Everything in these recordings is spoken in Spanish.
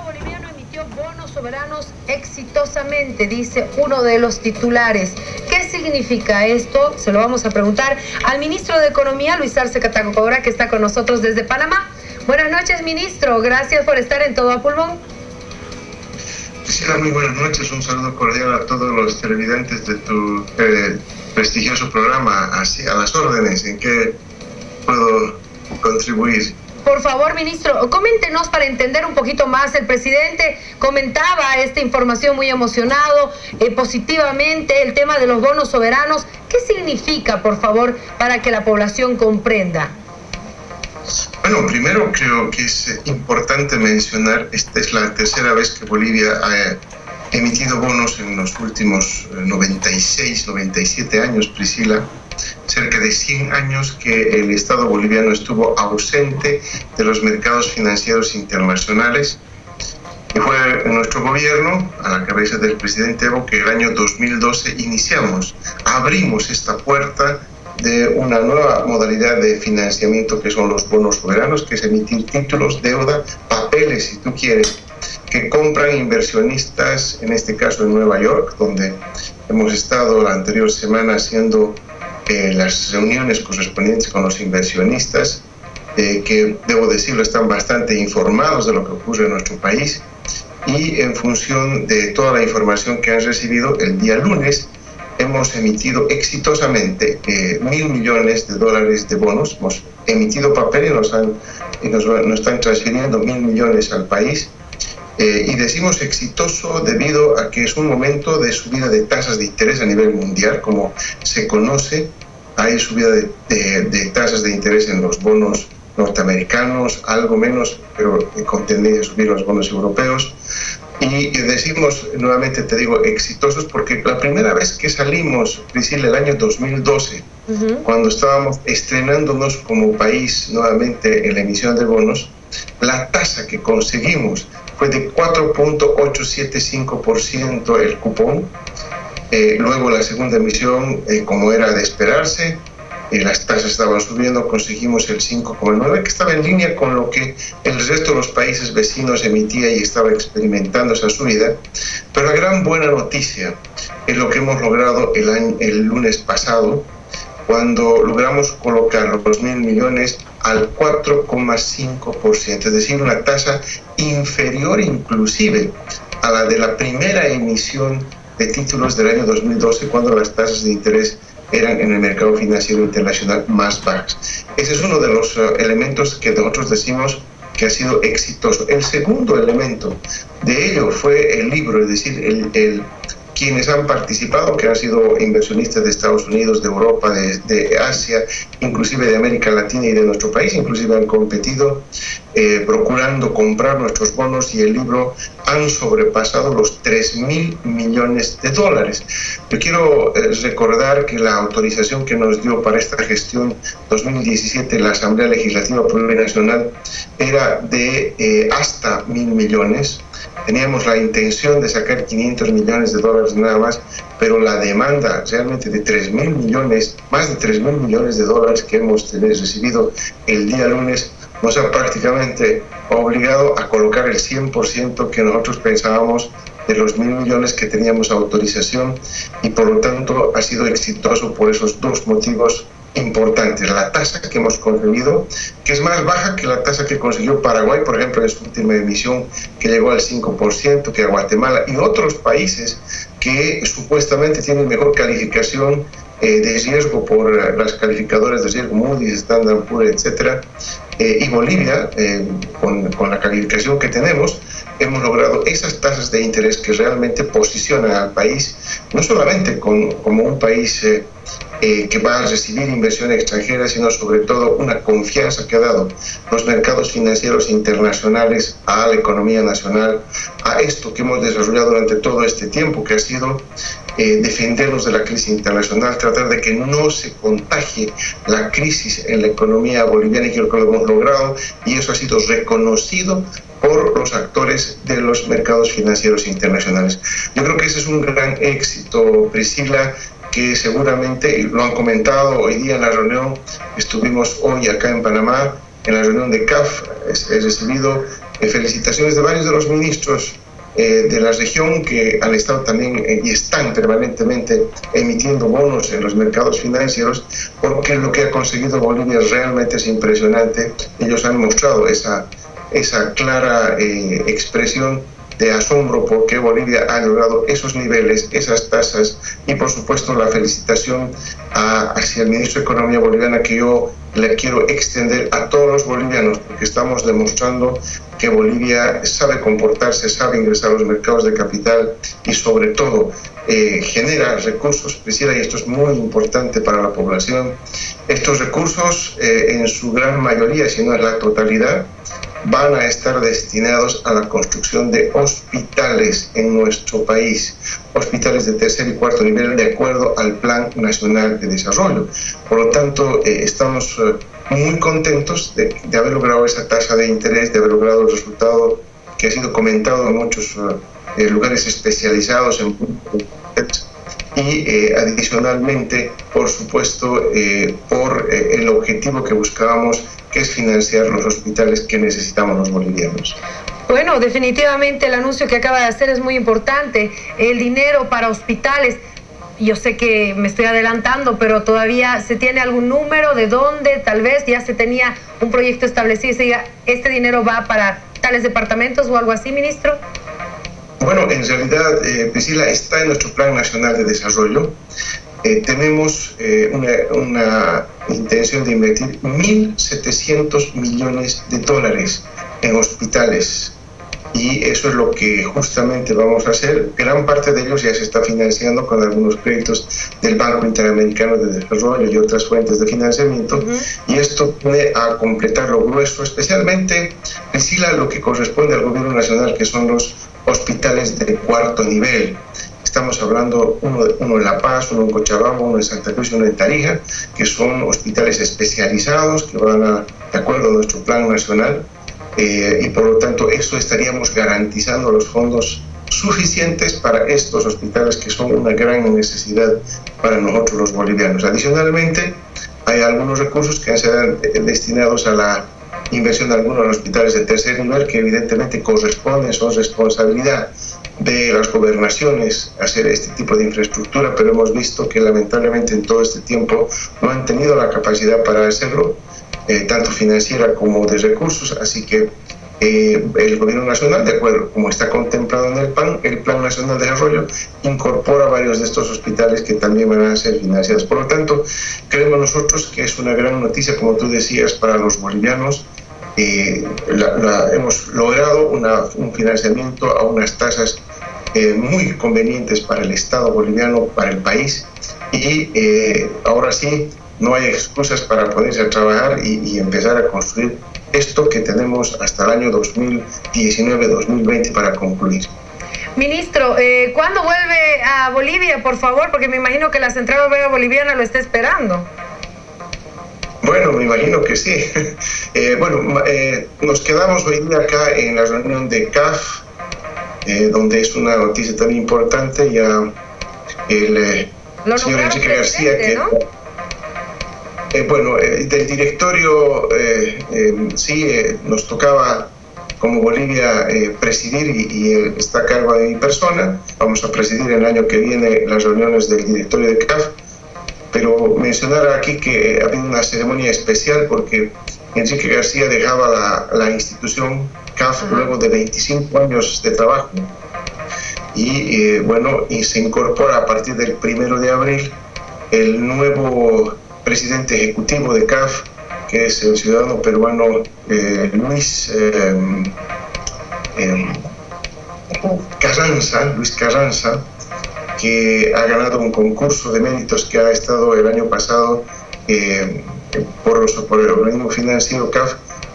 Estado boliviano emitió bonos soberanos exitosamente, dice uno de los titulares. ¿Qué significa esto? Se lo vamos a preguntar al ministro de Economía, Luis Arce Catacocobra, que está con nosotros desde Panamá. Buenas noches, ministro. Gracias por estar en Todo a Pulmón. Muy buenas noches. Un saludo cordial a todos los televidentes de tu eh, prestigioso programa. Así, a las órdenes. ¿En qué puedo contribuir? Por favor, ministro, coméntenos para entender un poquito más. El presidente comentaba esta información muy emocionado, eh, positivamente, el tema de los bonos soberanos. ¿Qué significa, por favor, para que la población comprenda? Bueno, primero creo que es importante mencionar, esta es la tercera vez que Bolivia ha emitido bonos en los últimos 96, eh, 97 años, Priscila cerca de 100 años que el Estado boliviano estuvo ausente de los mercados financieros internacionales. Y fue en nuestro gobierno, a la cabeza del presidente Evo, que el año 2012 iniciamos, abrimos esta puerta de una nueva modalidad de financiamiento que son los bonos soberanos, que es emitir títulos, deuda, papeles, si tú quieres, que compran inversionistas, en este caso en Nueva York, donde hemos estado la anterior semana haciendo las reuniones correspondientes con los inversionistas, eh, que debo decirlo están bastante informados de lo que ocurre en nuestro país y en función de toda la información que han recibido el día lunes hemos emitido exitosamente eh, mil millones de dólares de bonos, hemos emitido papel y nos, han, y nos, están transfiriendo mil millones al país eh, y decimos exitoso debido a que es un momento de subida de tasas de interés a nivel mundial, como se conoce. Hay subida de, tasas de interés en los bonos norteamericanos, algo menos, pero con tendencia a subir los bonos europeos. Y decimos, nuevamente te digo, exitosos porque la primera vez que salimos, Priscila, el año 2012, cuando estábamos estrenándonos como país nuevamente en la emisión de bonos, la tasa que conseguimos fue de 4.875% el cupón. Eh, luego la segunda emisión, eh, como era de esperarse, eh, las tasas estaban subiendo, conseguimos el 5,9, que estaba en línea con lo que el resto de los países vecinos emitía y estaba experimentando esa subida. Pero la gran buena noticia es lo que hemos logrado el, año, el lunes pasado, cuando logramos colocar los mil millones al 4,5%, es decir, una tasa inferior inclusive a la de la primera emisión de títulos del año 2012, cuando las tasas de interés eran en el mercado financiero internacional más bajas. Ese es uno de los eh, elementos que nosotros decimos que ha sido exitoso. El segundo elemento de ello fue el libro, es decir, el, el quienes han participado, que han sido inversionistas de Estados Unidos, de Europa, de, Asia, inclusive de América Latina y de nuestro país, inclusive han competido eh, procurando comprar nuestros bonos y el libro han sobrepasado los 3 mil millones de dólares. Yo quiero eh, recordar que la autorización que nos dio para esta gestión 2017 la Asamblea Legislativa Plurinacional era de eh, hasta mil millones Teníamos la intención de sacar 500 millones de dólares nada más, pero la demanda realmente de 3 mil millones, más de 3 mil millones de dólares que hemos recibido el día lunes, nos ha prácticamente obligado a colocar el 100% que nosotros pensábamos de los mil millones que teníamos autorización y por lo tanto ha sido exitoso por esos dos motivos importantes. La tasa que hemos conseguido, que es más baja que la tasa que consiguió Paraguay, por ejemplo, en su última emisión, que llegó al 5%, que a Guatemala y otros países que supuestamente tienen mejor calificación eh, de riesgo por las calificadoras de riesgo Moody's, Standard Poor's, etcétera, eh, y Bolivia, eh, con, con, la calificación que tenemos, hemos logrado esas tasas de interés que realmente posicionan al país, no solamente con, como un país eh, que va a recibir inversión extranjera, sino sobre todo una confianza que ha dado los mercados financieros internacionales a la economía nacional, a esto que hemos desarrollado durante todo este tiempo, que ha sido eh, defendernos de la crisis internacional, tratar de que no se contagie la crisis en la economía boliviana y creo que lo hemos logrado y eso ha sido reconocido por los actores de los mercados financieros internacionales. Yo creo que ese es un gran éxito, Priscila, que seguramente lo han comentado hoy día en la reunión, estuvimos hoy acá en Panamá, en la reunión de CAF, he recibido felicitaciones de varios de los ministros eh, de la región que han estado también eh, y están permanentemente emitiendo bonos en los mercados financieros porque lo que ha conseguido Bolivia realmente es impresionante. Ellos han mostrado esa, esa clara eh, expresión de asombro porque Bolivia ha logrado esos niveles, esas tasas y por supuesto la felicitación hacia el ministro de Economía boliviana que yo le quiero extender a todos los bolivianos porque estamos demostrando que Bolivia sabe comportarse, sabe ingresar a los mercados de capital y sobre todo eh, genera recursos, Priscila, y esto es muy importante para la población. Estos recursos eh, en su gran mayoría, si no es la totalidad, van a estar destinados a la construcción de hospitales en nuestro país, hospitales de tercer y cuarto nivel de acuerdo al Plan Nacional de Desarrollo. Por lo tanto, eh, estamos eh, muy contentos de, haber logrado esa tasa de interés, de haber logrado el resultado que ha sido comentado en muchos eh, lugares especializados en y adicionalmente, por supuesto, por el objetivo que buscábamos que es financiar los hospitales que necesitamos los bolivianos. Bueno, definitivamente el anuncio que acaba de hacer es muy importante. El dinero para hospitales. Yo sé que me estoy adelantando, pero todavía se tiene algún número de dónde, tal vez ya se tenía un proyecto establecido y se diga, este dinero va para tales departamentos o algo así, ministro. Bueno, en realidad, eh, Priscila, está en nuestro Plan Nacional de Desarrollo. Eh, tenemos eh, una, intención de invertir 1.700 millones de dólares en hospitales. Y eso es lo que justamente vamos a hacer. Gran parte de ellos ya se está financiando con algunos créditos del Banco Interamericano de Desarrollo y otras fuentes de financiamiento. Y esto viene a completar lo grueso, especialmente, decirle lo que corresponde al gobierno nacional, que son los hospitales de cuarto nivel Estamos hablando uno, uno en La Paz, uno en Cochabamba, uno en Santa Cruz y uno en Tarija, que son hospitales especializados que van a, de acuerdo a nuestro plan nacional eh, y por lo tanto eso estaríamos garantizando los fondos suficientes para estos hospitales que son una gran necesidad para nosotros los bolivianos. Adicionalmente, hay algunos recursos que han sido destinados a la inversión de algunos hospitales de tercer nivel que evidentemente corresponden, son responsabilidad de las gobernaciones hacer este tipo de infraestructura, pero hemos visto que lamentablemente en todo este tiempo no han tenido la capacidad para hacerlo, eh, tanto financiera como de recursos, así que eh, el gobierno nacional, de acuerdo, como está contemplado en el PAN, el Plan Nacional de Desarrollo incorpora varios de estos hospitales que también van a ser financiados. Por lo tanto, creemos nosotros que es una gran noticia, como tú decías, para los bolivianos, eh, hemos logrado un financiamiento a unas tasas eh, muy convenientes para el Estado boliviano, para el país, y eh, ahora sí no hay excusas para ponerse a trabajar y, empezar a construir esto que tenemos hasta el año 2019-2020 para concluir. Ministro, eh, ¿cuándo vuelve a Bolivia, por favor? Porque me imagino que la Central Obrera Boliviana lo está esperando. Bueno, me imagino que sí. Eh, bueno, eh, nos quedamos hoy día acá en la reunión de CAF, eh, donde es una noticia tan importante. Ya el señor Enrique García, que. bueno, del directorio sí nos tocaba como Bolivia presidir y, y, está a cargo de mi persona. Vamos a presidir el año que viene las reuniones del directorio de CAF pero mencionar aquí que ha habido una ceremonia especial porque Enrique García dejaba la, institución CAF luego de 25 años de trabajo. Y eh, bueno, y se incorpora a partir del primero de abril el nuevo presidente ejecutivo de CAF, que es el ciudadano peruano eh, Luis eh, Carranza, Luis Carranza, que ha ganado un concurso de méritos que ha estado el año pasado por, por, el organismo financiero CAF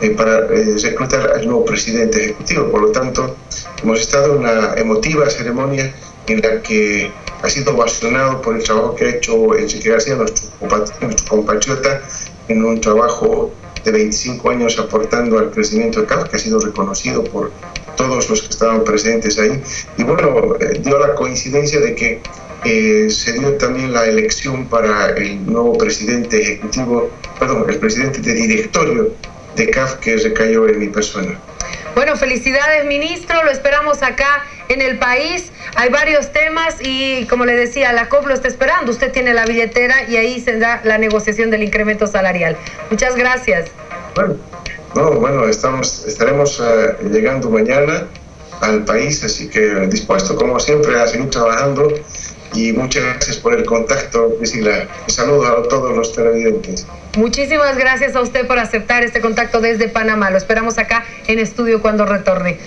eh, para eh, reclutar al nuevo presidente ejecutivo. Por lo tanto, hemos estado en una emotiva ceremonia en la que ha sido ovacionado por el trabajo que ha hecho Enrique García, nuestro, nuestro compatriota, en un trabajo de 25 años aportando al crecimiento de CAF, que ha sido reconocido por todos los que estaban presentes ahí. Y bueno, eh, dio la coincidencia de que eh, se dio también la elección para el nuevo presidente ejecutivo, perdón, el presidente de directorio de CAF que recayó en mi persona. Bueno, felicidades, ministro. Lo esperamos acá en el país. Hay varios temas y, como le decía, la COP lo está esperando. Usted tiene la billetera y ahí se da la negociación del incremento salarial. Muchas gracias. Bueno, no, bueno estamos, estaremos eh, llegando mañana al país, así que dispuesto, como siempre, a seguir trabajando y muchas gracias por el contacto, Priscila. Un saludo a todos los televidentes. Muchísimas gracias a usted por aceptar este contacto desde Panamá. Lo esperamos acá en estudio cuando retorne.